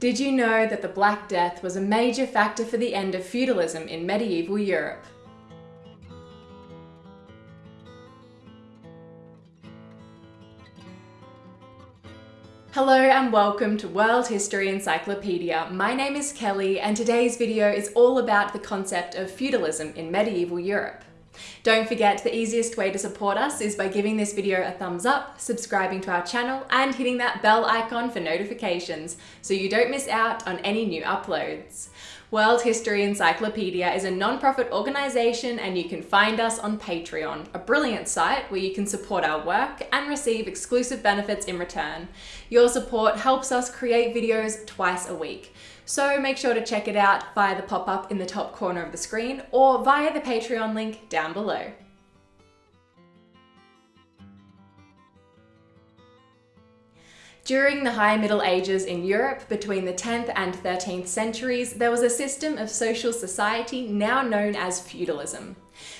Did you know that the Black Death was a major factor for the end of feudalism in medieval Europe? Hello and welcome to World History Encyclopedia. My name is Kelly and today's video is all about the concept of feudalism in medieval Europe. Don't forget the easiest way to support us is by giving this video a thumbs up, subscribing to our channel and hitting that bell icon for notifications so you don't miss out on any new uploads. World History Encyclopedia is a non-profit organisation and you can find us on Patreon, a brilliant site where you can support our work and receive exclusive benefits in return. Your support helps us create videos twice a week. So make sure to check it out via the pop-up in the top corner of the screen or via the Patreon link down below. During the High Middle Ages in Europe between the 10th and 13th centuries, there was a system of social society now known as feudalism.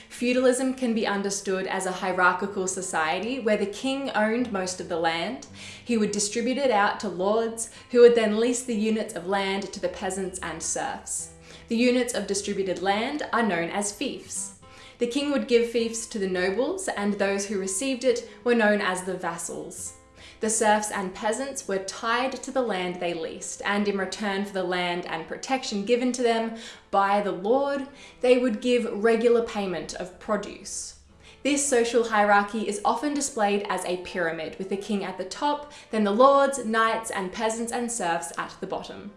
Feudalism can be understood as a hierarchical society where the king owned most of the land. He would distribute it out to lords, who would then lease the units of land to the peasants and serfs. The units of distributed land are known as fiefs. The king would give fiefs to the nobles, and those who received it were known as the vassals. The serfs and peasants were tied to the land they leased, and in return for the land and protection given to them by the lord, they would give regular payment of produce. This social hierarchy is often displayed as a pyramid, with the king at the top, then the lords, knights, and peasants and serfs at the bottom.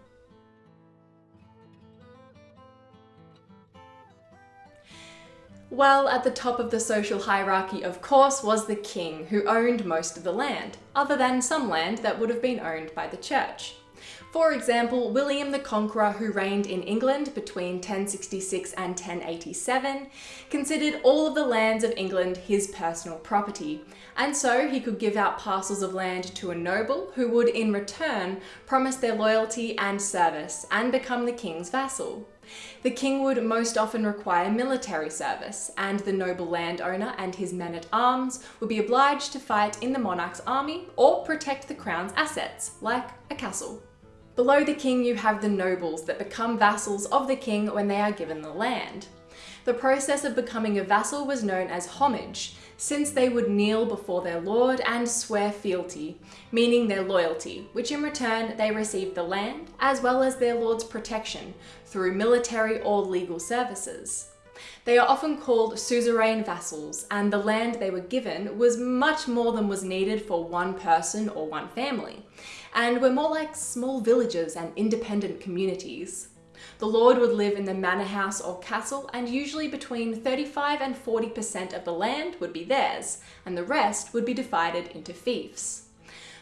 Well, at the top of the social hierarchy, of course, was the king, who owned most of the land, other than some land that would have been owned by the church. For example, William the Conqueror, who reigned in England between 1066 and 1087, considered all of the lands of England his personal property, and so he could give out parcels of land to a noble who would in return promise their loyalty and service and become the king's vassal. The king would most often require military service, and the noble landowner and his men-at-arms would be obliged to fight in the monarch's army or protect the crown's assets, like a castle. Below the king you have the nobles that become vassals of the king when they are given the land. The process of becoming a vassal was known as homage, since they would kneel before their lord and swear fealty, meaning their loyalty, which in return they received the land, as well as their lord's protection, through military or legal services. They are often called suzerain vassals, and the land they were given was much more than was needed for one person or one family, and were more like small villages and independent communities. The lord would live in the manor house or castle and usually between 35 and 40% of the land would be theirs and the rest would be divided into fiefs.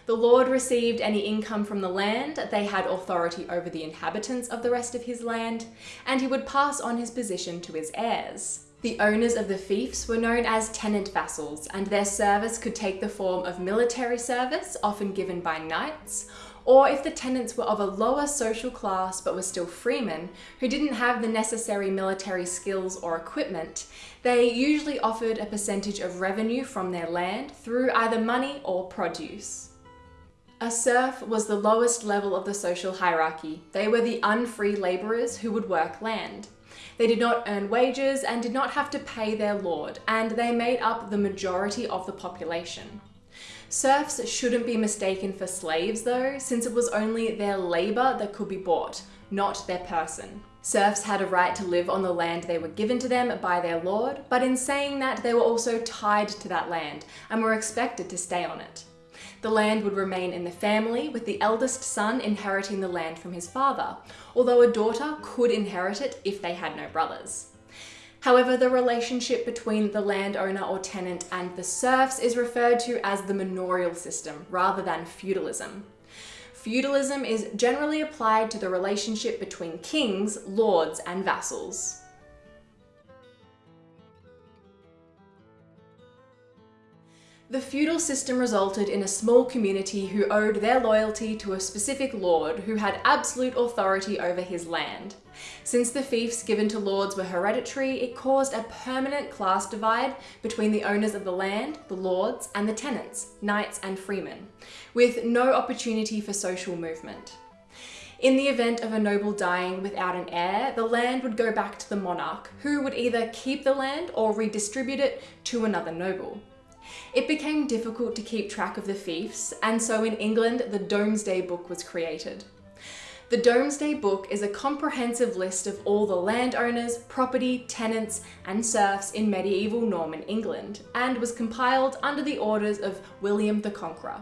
The lord received any income from the land, they had authority over the inhabitants of the rest of his land, and he would pass on his position to his heirs. The owners of the fiefs were known as tenant vassals, and their service could take the form of military service, often given by knights, or if the tenants were of a lower social class but were still freemen who didn't have the necessary military skills or equipment, they usually offered a percentage of revenue from their land through either money or produce. A serf was the lowest level of the social hierarchy. They were the unfree labourers who would work land. They did not earn wages and did not have to pay their lord, and they made up the majority of the population. Serfs shouldn't be mistaken for slaves though, since it was only their labour that could be bought, not their person. Serfs had a right to live on the land they were given to them by their lord, but in saying that they were also tied to that land and were expected to stay on it. The land would remain in the family, with the eldest son inheriting the land from his father, although a daughter could inherit it if they had no brothers. However, the relationship between the landowner or tenant and the serfs is referred to as the manorial system rather than feudalism. Feudalism is generally applied to the relationship between kings, lords and vassals. The feudal system resulted in a small community who owed their loyalty to a specific lord who had absolute authority over his land. Since the fiefs given to lords were hereditary, it caused a permanent class divide between the owners of the land, the lords, and the tenants, knights and freemen, with no opportunity for social movement. In the event of a noble dying without an heir, the land would go back to the monarch, who would either keep the land or redistribute it to another noble. It became difficult to keep track of the fiefs, and so in England the Domesday Book was created. The Domesday Book is a comprehensive list of all the landowners, property, tenants, and serfs in medieval Norman England, and was compiled under the orders of William the Conqueror.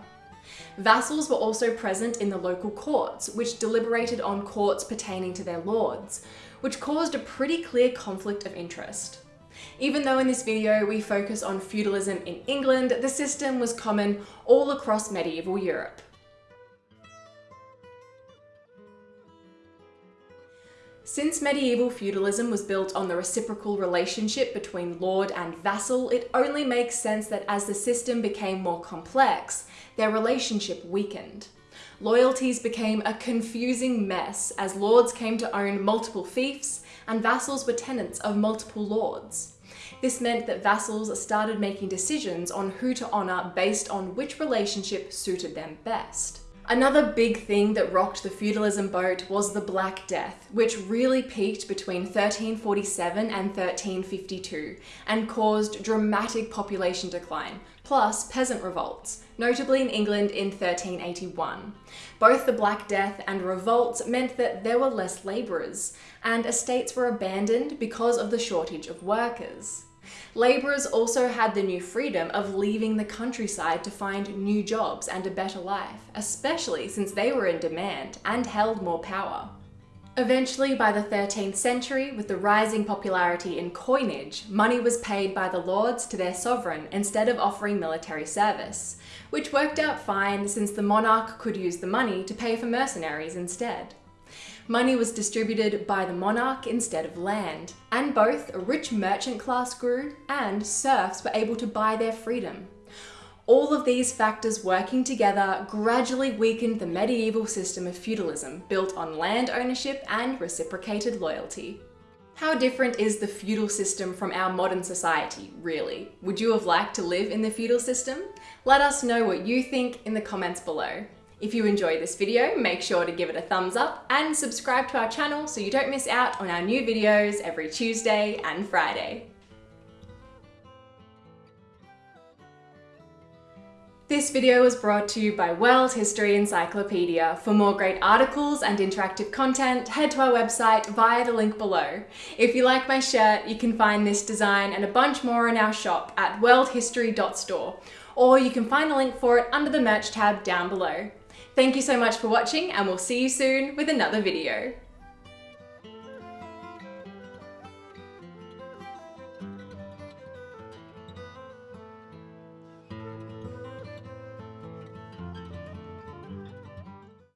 Vassals were also present in the local courts, which deliberated on courts pertaining to their lords, which caused a pretty clear conflict of interest. Even though in this video we focus on feudalism in England, the system was common all across medieval Europe. Since medieval feudalism was built on the reciprocal relationship between lord and vassal, it only makes sense that as the system became more complex, their relationship weakened. Loyalties became a confusing mess as lords came to own multiple fiefs and vassals were tenants of multiple lords. This meant that vassals started making decisions on who to honour based on which relationship suited them best. Another big thing that rocked the feudalism boat was the Black Death, which really peaked between 1347 and 1352 and caused dramatic population decline, plus peasant revolts, notably in England in 1381. Both the Black Death and revolts meant that there were less labourers, and estates were abandoned because of the shortage of workers. Labourers also had the new freedom of leaving the countryside to find new jobs and a better life, especially since they were in demand and held more power. Eventually, by the 13th century, with the rising popularity in coinage, money was paid by the lords to their sovereign instead of offering military service, which worked out fine since the monarch could use the money to pay for mercenaries instead. Money was distributed by the monarch instead of land, and both a rich merchant class grew and serfs were able to buy their freedom. All of these factors working together gradually weakened the medieval system of feudalism built on land ownership and reciprocated loyalty. How different is the feudal system from our modern society, really? Would you have liked to live in the feudal system? Let us know what you think in the comments below. If you enjoyed this video, make sure to give it a thumbs up and subscribe to our channel so you don't miss out on our new videos every Tuesday and Friday. This video was brought to you by World History Encyclopedia. For more great articles and interactive content, head to our website via the link below. If you like my shirt, you can find this design and a bunch more in our shop at worldhistory.store, or you can find the link for it under the merch tab down below. Thank you so much for watching and we'll see you soon with another video.